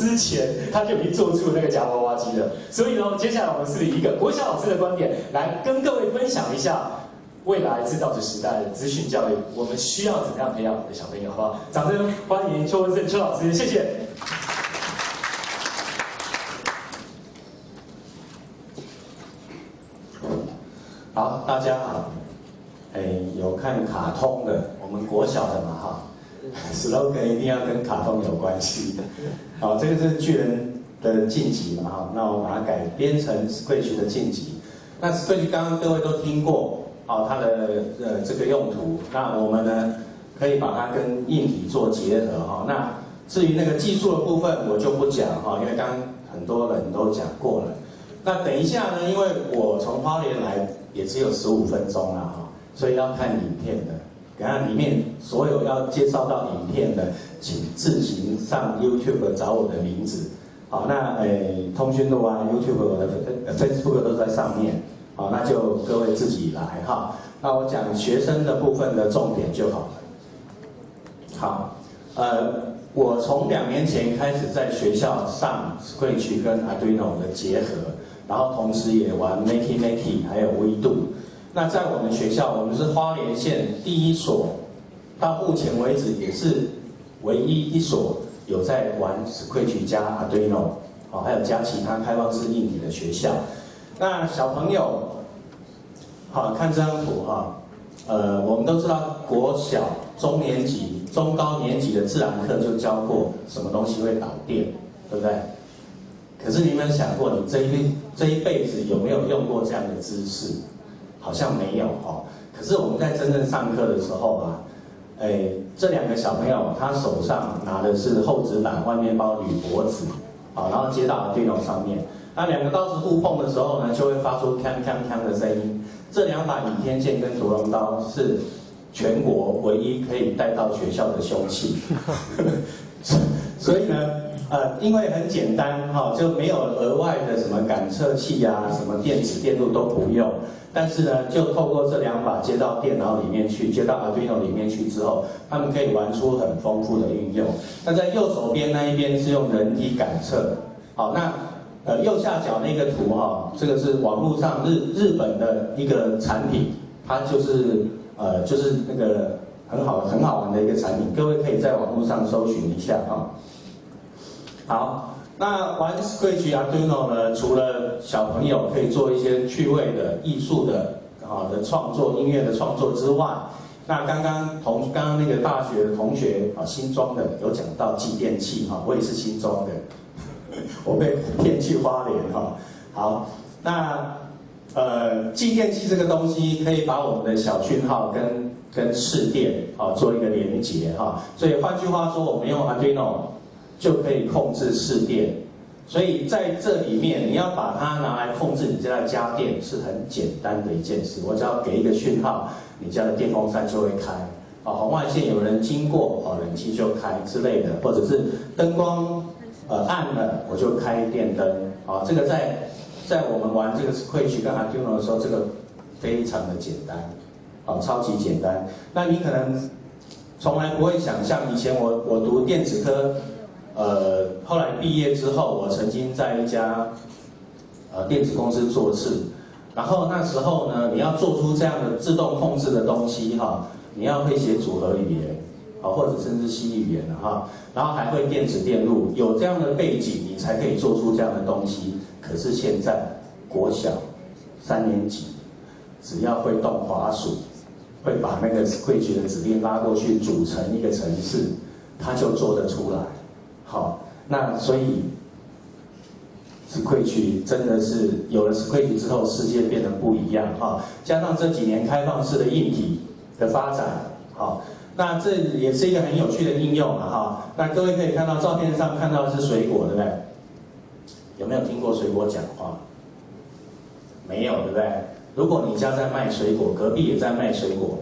之前他就已经做出那个夹娃娃机了。所以呢，接下来我们是以一个国小老师的观点来跟各位分享一下未来制造者时代的资讯教育，我们需要怎么样培养我们的小朋友，好不好？掌声欢迎邱文胜邱老师，谢谢。好，大家好。哎，有看卡通的，我们国小的嘛哈，slogan 一定要跟卡通有关系。好，这个是巨人的晋级嘛哈，那我把它改编成 Scratch 的晋级。那 Scratch 刚刚各位都听过，好，它的呃这个用途。那我们呢，可以把它跟硬体做结合哈。那至于那个技术的部分，我就不讲哈，因为刚很多人都讲过了。那等一下呢，因为我从花莲来。也只有十五分钟了哈，所以要看影片的，然后里面所有要介绍到影片的，请自行上 YouTube 找我的名字。好，那诶，通讯录啊，YouTube 我的 Facebook 都在上面。好，那就各位自己来哈。那我讲学生的部分的重点就好了。好，呃，我从两年前开始在学校上 Scratch 跟 Arduino 的结合。然后同时也玩 Makey Makey，还有微度。那在我们学校，我们是花莲县第一所，到目前为止也是唯一一所有在玩 Scratch 加 Arduino，哦，还有加其他开放式硬体的学校。那小朋友，好看这张图哈，呃，我们都知道国小中年级、中高年级的自然课就教过什么东西会导电，对不对？可是你有没有想过，你这一这一辈子有没有用过这样的知识？好像没有哦。可是我们在真正上课的时候啊，哎，这两个小朋友他手上拿的是厚纸板，外面包铝箔纸，好，然后接到电脑上面。那两个刀子互碰的时候呢，就会发出锵锵锵的声音。这两把倚天剑跟屠龙刀是全国唯一可以带到学校的凶器。所以呢。呃，因为很简单哈，就没有额外的什么感测器啊，什么电子电路都不用。但是呢，就透过这两把接到电脑里面去，接到 Arduino 里面去之后，他们可以玩出很丰富的应用。那在右手边那一边是用人体感测，好，那呃右下角那个图哈，这个是网络上日日本的一个产品，它就是呃就是那个很好很好玩的一个产品，各位可以在网络上搜寻一下哈。好，那玩 Scratch Arduino 呢？除了小朋友可以做一些趣味的、艺术的啊的创作、音乐的创作之外，那刚刚同刚刚那个大学的同学啊，新装的有讲到继电器哈，我也是新装的，我被骗去花莲哈。好，那呃继电器这个东西可以把我们的小讯号跟跟市电啊做一个连接哈，所以换句话说，我们用 Arduino。就可以控制市电，所以在这里面，你要把它拿来控制你家的家电是很简单的一件事。我只要给一个讯号，你家的电风扇就会开。啊，红外线有人经过，啊，冷气就开之类的，或者是灯光呃暗了，我就开电灯。啊，这个在在我们玩这个 Scratch 跟 Arduino 的时候，这个非常的简单，啊，超级简单。那你可能从来不会想象，以前我我读电子科。呃，后来毕业之后，我曾经在一家呃电子公司做事，然后那时候呢，你要做出这样的自动控制的东西哈，你要会写组合语言，啊或者甚至 C 语言的哈，然后还会电子电路，有这样的背景，你才可以做出这样的东西。可是现在国小三年级，只要会动滑鼠，会把那个 Scratch 的指令拉过去组成一个程式，它就做得出来。好，那所以区块链真的是有了区块链之后，世界变得不一样哈。加上这几年开放式的硬体的发展，好，那这也是一个很有趣的应用嘛哈。那各位可以看到照片上看到的是水果，对不对？有没有听过水果讲话？没有，对不对？如果你家在卖水果，隔壁也在卖水果，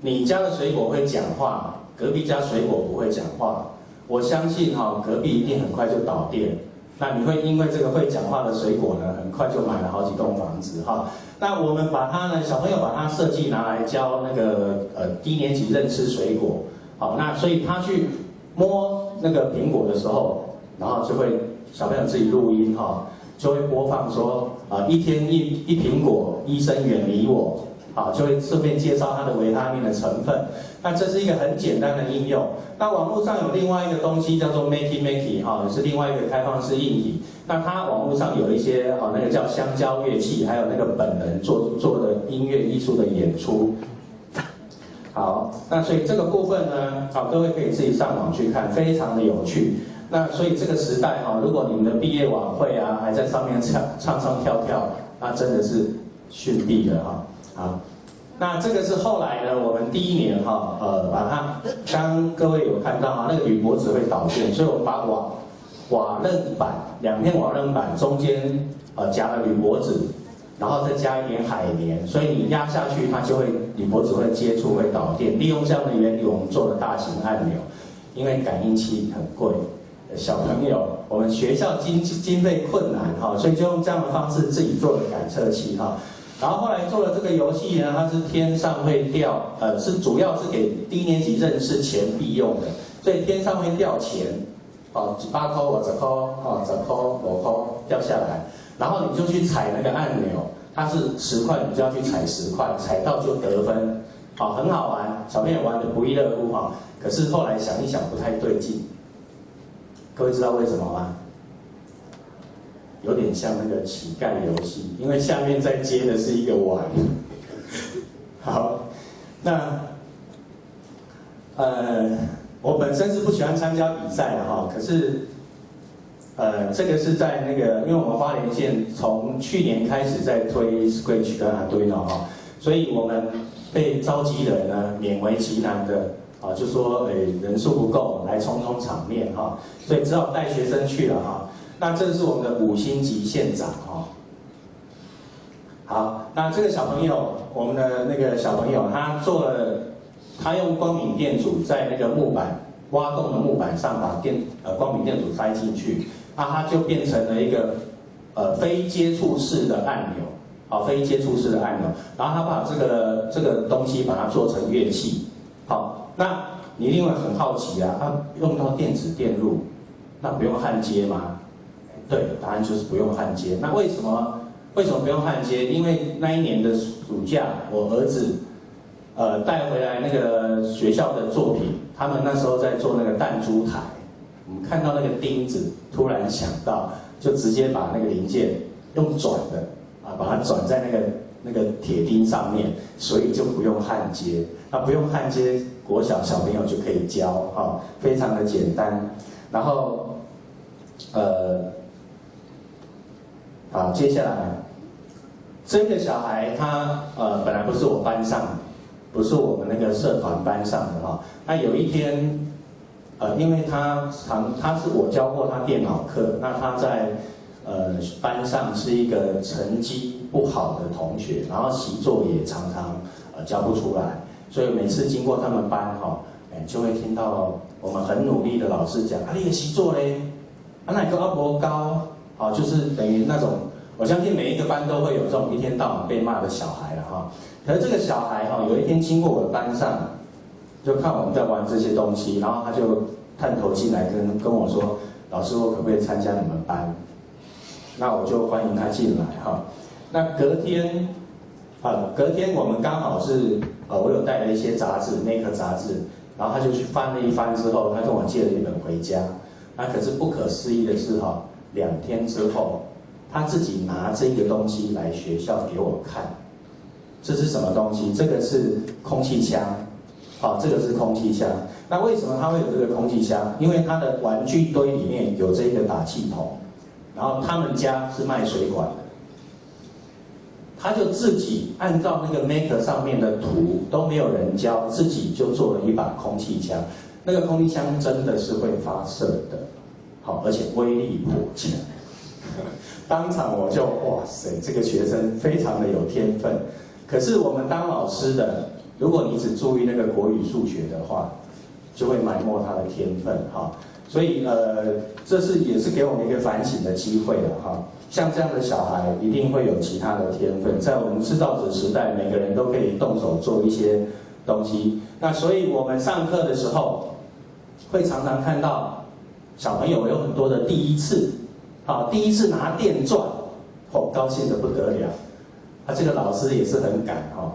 你家的水果会讲话，隔壁家水果不会讲话。我相信哈，隔壁一定很快就倒电。那你会因为这个会讲话的水果呢，很快就买了好几栋房子哈。那我们把它呢，小朋友把它设计拿来教那个呃低年级认识水果。好，那所以他去摸那个苹果的时候，然后就会小朋友自己录音哈，就会播放说啊一天一一苹果，医生远离我，好就会顺便介绍它的维他命的成分。那这是一个很简单的应用。那网络上有另外一个东西叫做 Makey Makey 哈，也是另外一个开放式硬体。那它网络上有一些哈，那个叫香蕉乐器，还有那个本人做做的音乐艺术的演出。好，那所以这个部分呢，好，各位可以自己上网去看，非常的有趣。那所以这个时代哈，如果你们的毕业晚会啊，还在上面唱唱唱跳跳，那真的是逊毙了哈。啊。那这个是后来呢，我们第一年哈，呃，把它，刚各位有看到啊，那个铝箔纸会导电，所以我把瓦瓦楞板两片瓦楞板中间呃夹了铝箔纸，然后再加一点海绵，所以你压下去它就会铝箔纸会接触会导电。利用这样的原理，我们做了大型按钮，因为感应器很贵，小朋友我们学校经经费困难哈，所以就用这样的方式自己做了感测器哈。然后后来做了这个游戏呢，它是天上会掉，呃，是主要是给低年级认识钱币用的，所以天上会掉钱，哦，八颗或者块，哦，十颗五颗掉下来，然后你就去踩那个按钮，它是十块，你就要去踩十块，踩到就得分，好，很好玩，小朋友玩的不亦乐乎哈。可是后来想一想不太对劲，各位知道为什么吗？有点像那个乞丐游戏，因为下面在接的是一个碗。好，那呃，我本身是不喜欢参加比赛的哈，可是呃，这个是在那个，因为我们花莲县从去年开始在推 Scratch 跟阿堆呢哈，所以我们被召集人呢勉为其难的啊，就说诶人数不够，来充充场面哈，所以只好带学生去了哈。那这是我们的五星级县长哦。好，那这个小朋友，我们的那个小朋友，他做了，他用光敏电阻在那个木板挖洞的木板上把电呃光敏电阻塞进去，那它就变成了一个呃非接触式的按钮，好，非接触式的按钮，然后他把这个这个东西把它做成乐器，好，那你一定会很好奇啊，它用到电子电路，那不用焊接吗？对，答案就是不用焊接。那为什么？为什么不用焊接？因为那一年的暑假，我儿子，呃，带回来那个学校的作品，他们那时候在做那个弹珠台，我们看到那个钉子，突然想到，就直接把那个零件用转的，啊，把它转在那个那个铁钉上面，所以就不用焊接。那不用焊接，国小小朋友就可以教，哈，非常的简单。然后，呃。好，接下来这个小孩他呃本来不是我班上，不是我们那个社团班上的哈。那有一天，呃，因为他常他是我教过他电脑课，那他在呃班上是一个成绩不好的同学，然后习作也常常呃交不出来，所以每次经过他们班哈，哎就会听到我们很努力的老师讲，啊你的习作嘞，啊哪个阿伯高？好，就是等于那种，我相信每一个班都会有这种一天到晚被骂的小孩了哈。可是这个小孩哈，有一天经过我的班上，就看我们在玩这些东西，然后他就探头进来跟跟我说：“老师，我可不可以参加你们班？”那我就欢迎他进来哈。那隔天，啊，隔天我们刚好是，呃，我有带了一些杂志，那颗杂志，然后他就去翻了一翻之后，他跟我借了一本回家。那可是不可思议的是哈。两天之后，他自己拿这个东西来学校给我看，这是什么东西？这个是空气枪，好，这个是空气枪。那为什么他会有这个空气枪？因为他的玩具堆里面有这个打气筒，然后他们家是卖水管的，他就自己按照那个 Maker 上面的图都没有人教，自己就做了一把空气枪。那个空气枪真的是会发射的。好，而且威力颇强，当场我就哇塞，这个学生非常的有天分。可是我们当老师的，如果你只注意那个国语、数学的话，就会埋没他的天分哈。所以呃，这是也是给我们一个反省的机会了哈。像这样的小孩，一定会有其他的天分。在我们制造者时代，每个人都可以动手做一些东西。那所以我们上课的时候，会常常看到。小朋友有很多的第一次，啊，第一次拿电钻，哦，高兴的不得了。啊，这个老师也是很敢哈，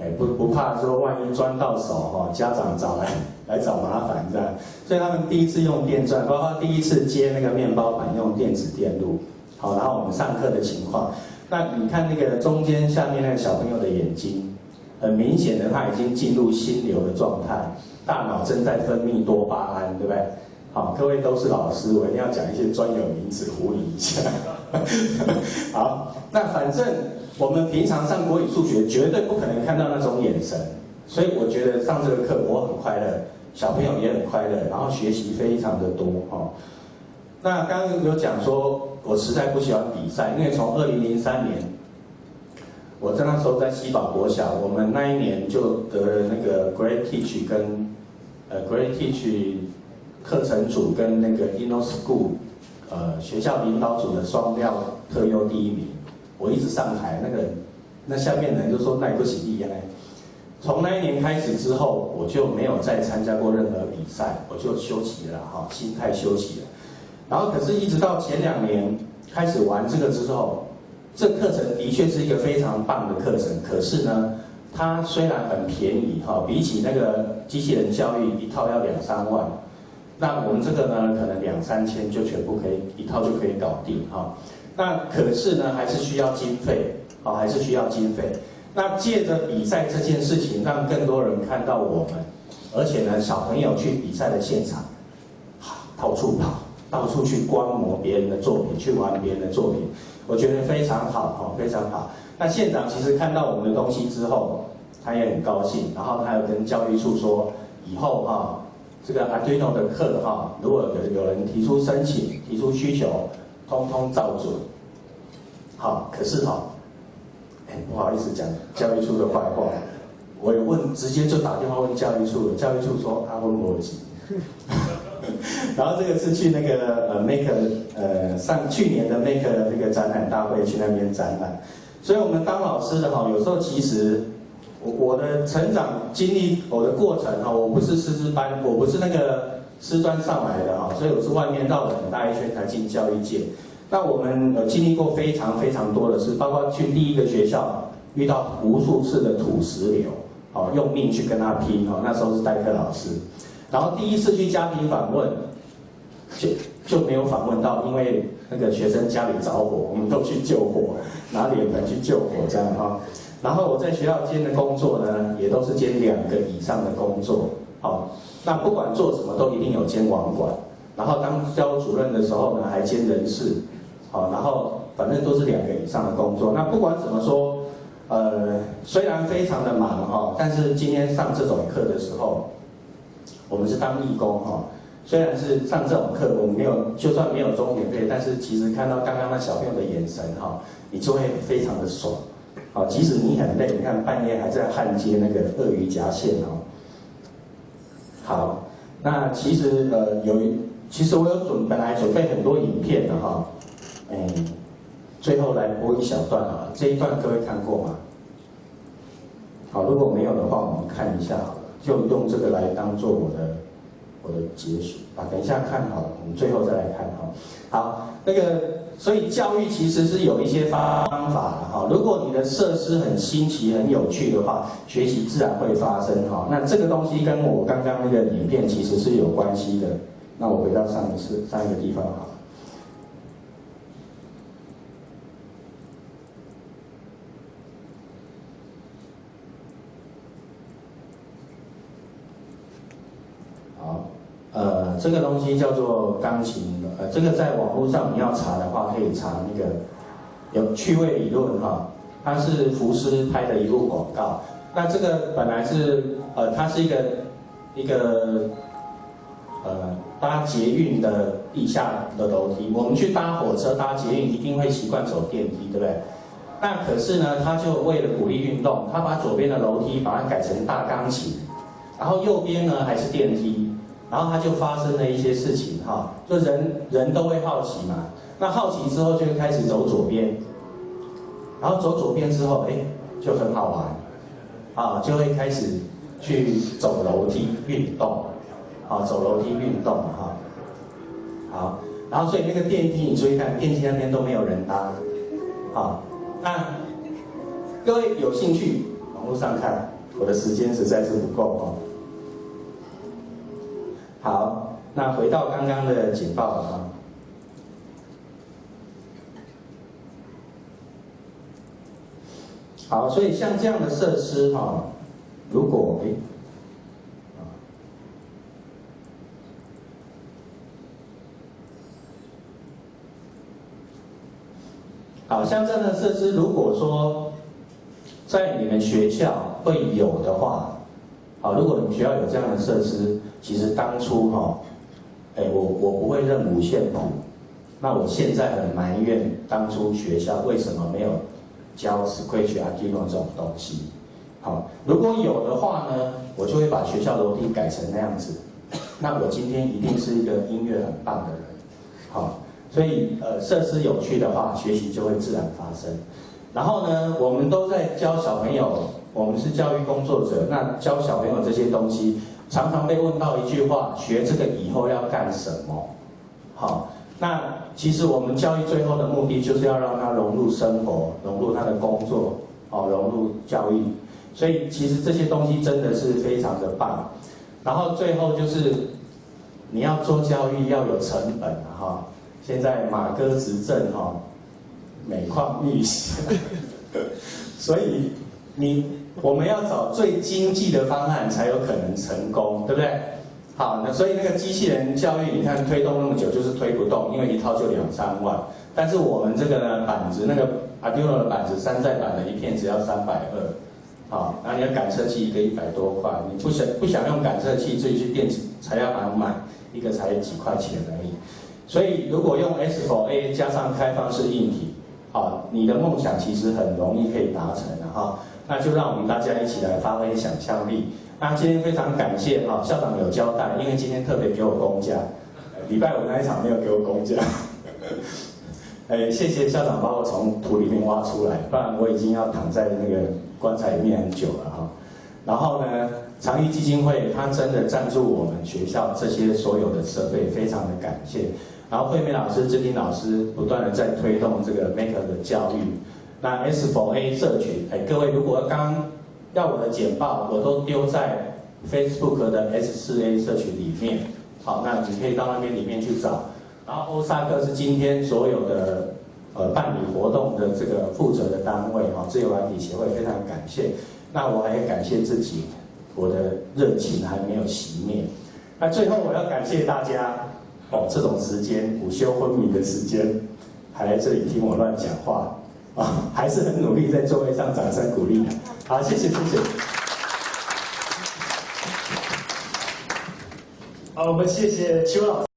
哎，不不怕说万一钻到手哈，家长找来来找麻烦这样。所以他们第一次用电钻，包括第一次接那个面包板用电子电路，好，然后我们上课的情况。那你看那个中间下面那个小朋友的眼睛，很明显的他已经进入心流的状态，大脑正在分泌多巴胺，对不对？好，各位都是老师，我一定要讲一些专有名词，呼应一下。好，那反正我们平常上国语、数学绝对不可能看到那种眼神，所以我觉得上这个课我很快乐，小朋友也很快乐，然后学习非常的多哦。那刚刚有讲说。我实在不喜欢比赛，因为从二零零三年，我在那时候在西宝国小，我们那一年就得了那个 Great Teach 跟呃 Great Teach 课程组跟那个 Inno School 呃学校领导组的双料特优第一名。我一直上台，那个那下面人就说耐不行厉害。从那一年开始之后，我就没有再参加过任何比赛，我就休息了哈，心态休息了。然后，可是，一直到前两年开始玩这个之后，这课程的确是一个非常棒的课程。可是呢，它虽然很便宜哈，比起那个机器人教育一套要两三万，那我们这个呢，可能两三千就全部可以一套就可以搞定哈。那可是呢，还是需要经费啊，还是需要经费。那借着比赛这件事情，让更多人看到我们，而且呢，小朋友去比赛的现场，到处跑。到处去观摩别人的作品，去玩别人的作品，我觉得非常好哈，非常好。那县长其实看到我们的东西之后，他也很高兴，然后他又跟教育处说，以后哈，这个 Arduino 的课哈，如果有有人提出申请、提出需求，通通照准。好，可是哈，哎，不好意思讲教育处的坏话，我有问，直接就打电话问教育处，教育处说他问逻辑。然后这个是去那个呃 Make 呃上去年的 Make 的那个展览大会去那边展览，所以我们当老师的哈，有时候其实我我的成长经历我的过程哈，我不是师资班，我不是那个师专上来的哈，所以我是外面绕了很大一圈才进教育界。那我们有经历过非常非常多的事，包括去第一个学校遇到无数次的土石流，哦用命去跟他拼哦，那时候是代课老师。然后第一次去家庭访问，就就没有访问到，因为那个学生家里着火，我们都去救火，拿脸盆去救火这样哈。然后我在学校兼的工作呢，也都是兼两个以上的工作，好，那不管做什么都一定有兼网管。然后当教主任的时候呢，还兼人事，好，然后反正都是两个以上的工作。那不管怎么说，呃，虽然非常的忙哈，但是今天上这种课的时候。我们是当义工哈，虽然是上这种课，我们没有，就算没有钟点费，但是其实看到刚刚那小朋友的眼神哈，你就会非常的爽，好，即使你很累，你看半夜还在焊接那个鳄鱼夹线哦。好，那其实呃有，其实我有准本来准备很多影片的哈，哎，最后来播一小段啊，这一段各位看过吗？好，如果没有的话，我们看一下。就用这个来当做我的我的结束啊！等一下看好了，我们最后再来看哈。好，那个所以教育其实是有一些方法的哈。如果你的设施很新奇、很有趣的话，学习自然会发生哈。那这个东西跟我刚刚那个影片其实是有关系的。那我回到上一次上一个地方哈。这个东西叫做钢琴，呃，这个在网络上你要查的话，可以查那个有趣味理论哈，它是福斯拍的一部广告。那这个本来是呃，它是一个一个呃搭捷运的地下的楼梯。我们去搭火车、搭捷运一定会习惯走电梯，对不对？那可是呢，他就为了鼓励运动，他把左边的楼梯把它改成大钢琴，然后右边呢还是电梯。然后他就发生了一些事情，哈，就人人都会好奇嘛。那好奇之后就会开始走左边，然后走左边之后，哎，就很好玩，啊，就会开始去走楼梯运动，啊，走楼梯运动，哈。好，然后所以那个电梯，你注意看，电梯那边都没有人搭，好，那各位有兴趣网络上看，我的时间实在是不够哦。那回到刚刚的警报啊。好，所以像这样的设施哈，如果诶，好像这样的设施，如果说在你们学校会有的话，好，如果你们学校有这样的设施，其实当初哈，哎，我我不会认五线谱，那我现在很埋怨当初学校为什么没有。教 Scratch、Arduino 这种东西，好，如果有的话呢，我就会把学校楼梯改成那样子，那我今天一定是一个音乐很棒的人，好，所以呃设施有趣的话，学习就会自然发生。然后呢，我们都在教小朋友，我们是教育工作者，那教小朋友这些东西，常常被问到一句话：学这个以后要干什么？好。那其实我们教育最后的目的就是要让他融入生活，融入他的工作，哦，融入教育。所以其实这些东西真的是非常的棒。然后最后就是你要做教育要有成本，哈。现在马哥执政哈，每况愈下，所以你我们要找最经济的方案才有可能成功，对不对？好，那所以那个机器人教育，你看推动那么久就是推不动，因为一套就两三万。但是我们这个呢，板子那个 Arduino 的板子，山寨版的一片只要三百二，好，然后你的感测器一个一百多块，你不想不想用感测器，自己去电子材料板买，一个才几块钱而已。所以如果用 S4A 加上开放式硬体，好，你的梦想其实很容易可以达成的哈。那就让我们大家一起来发挥想象力。那今天非常感谢哈校长有交代，因为今天特别给我公假，礼拜五那一场没有给我公假。哎，谢谢校长把我从土里面挖出来，不然我已经要躺在那个棺材里面很久了哈。然后呢，长益基金会他真的赞助我们学校这些所有的设备，非常的感谢。然后惠美老师、志丁老师不断的在推动这个 Maker 的教育。那 S4A 社群，哎，各位如果刚要我的简报，我都丢在 Facebook 的 S4A 社群里面。好，那你可以到那边里面去找。然后欧萨克是今天所有的呃办理活动的这个负责的单位，哈，自由软体协会非常感谢。那我还感谢自己，我的热情还没有熄灭。那最后我要感谢大家，哦，这种时间午休昏迷的时间，还来这里听我乱讲话。啊，还是很努力，在座位上掌声鼓励。好，谢谢，谢谢。好，我们谢谢邱老师。